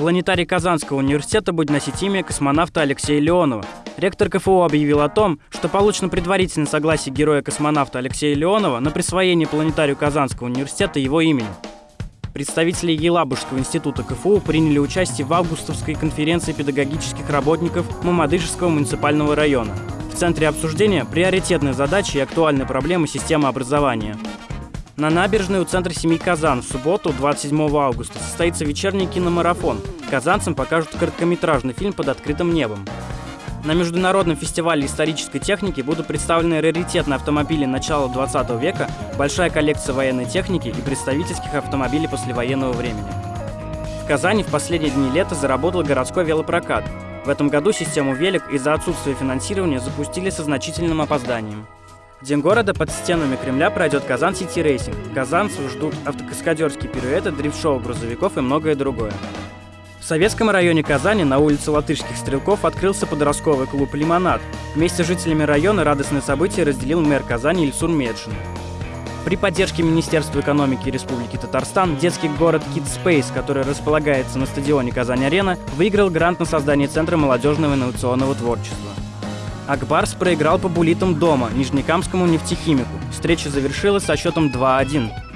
Планетарий Казанского университета будет носить имя космонавта Алексея Леонова. Ректор КФУ объявил о том, что получено предварительное согласие героя-космонавта Алексея Леонова на присвоение Планетарию Казанского университета его имени. Представители Елабужского института КФУ приняли участие в августовской конференции педагогических работников Мамадышевского муниципального района. В центре обсуждения приоритетные задачи и актуальные проблемы системы образования – на набережной у центра семьи Казан в субботу, 27 августа, состоится вечерний киномарафон. Казанцам покажут короткометражный фильм под открытым небом. На Международном фестивале исторической техники будут представлены раритетные автомобили начала 20 века, большая коллекция военной техники и представительских автомобилей послевоенного времени. В Казани в последние дни лета заработал городской велопрокат. В этом году систему велик из-за отсутствия финансирования запустили со значительным опозданием. День города под стенами Кремля пройдет Kazan City Racing. Казанцев ждут автокаскадерские пируэты, дрифт-шоу грузовиков и многое другое. В советском районе Казани на улице Латышских стрелков открылся подростковый клуб «Лимонад». Вместе с жителями района радостное событие разделил мэр Казани Ильсур Медшин. При поддержке Министерства экономики Республики Татарстан детский город Kid Space, который располагается на стадионе Казань-Арена, выиграл грант на создание Центра молодежного инновационного творчества. Акбарс проиграл по булитам дома Нижнекамскому нефтехимику. Встреча завершилась со счетом 2-1.